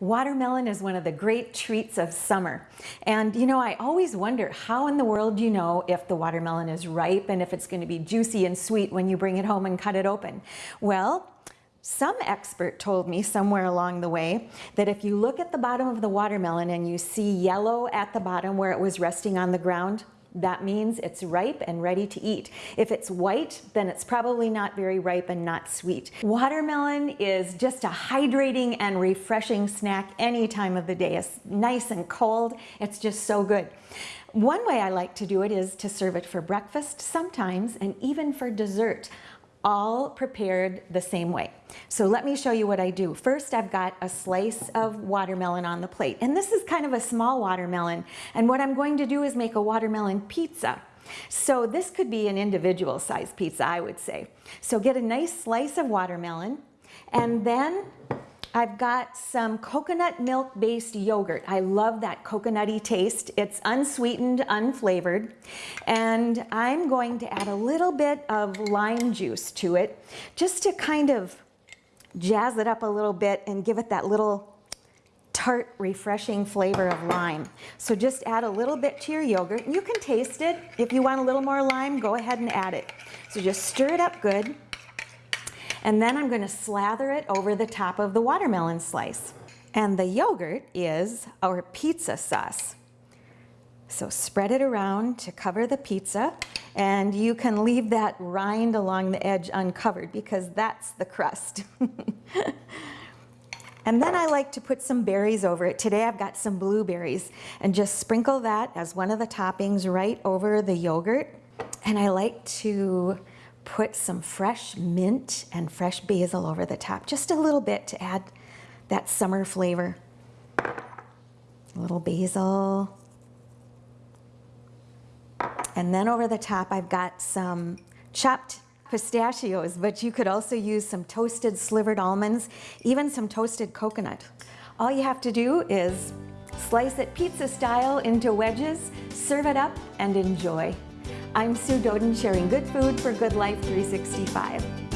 Watermelon is one of the great treats of summer. And you know, I always wonder how in the world you know if the watermelon is ripe and if it's going to be juicy and sweet when you bring it home and cut it open? Well, some expert told me somewhere along the way that if you look at the bottom of the watermelon and you see yellow at the bottom where it was resting on the ground, that means it's ripe and ready to eat. If it's white, then it's probably not very ripe and not sweet. Watermelon is just a hydrating and refreshing snack any time of the day. It's nice and cold. It's just so good. One way I like to do it is to serve it for breakfast sometimes and even for dessert all prepared the same way. So let me show you what I do. First, I've got a slice of watermelon on the plate. And this is kind of a small watermelon. And what I'm going to do is make a watermelon pizza. So this could be an individual size pizza, I would say. So get a nice slice of watermelon and then I've got some coconut milk based yogurt. I love that coconutty taste. It's unsweetened, unflavored. And I'm going to add a little bit of lime juice to it just to kind of jazz it up a little bit and give it that little tart, refreshing flavor of lime. So just add a little bit to your yogurt. You can taste it. If you want a little more lime, go ahead and add it. So just stir it up good. And then I'm going to slather it over the top of the watermelon slice. And the yogurt is our pizza sauce. So spread it around to cover the pizza and you can leave that rind along the edge uncovered because that's the crust. and then I like to put some berries over it. Today I've got some blueberries and just sprinkle that as one of the toppings right over the yogurt. And I like to put some fresh mint and fresh basil over the top, just a little bit to add that summer flavor. A little basil. And then over the top, I've got some chopped pistachios, but you could also use some toasted slivered almonds, even some toasted coconut. All you have to do is slice it pizza style into wedges, serve it up, and enjoy. I'm Sue Doden sharing good food for Good Life 365.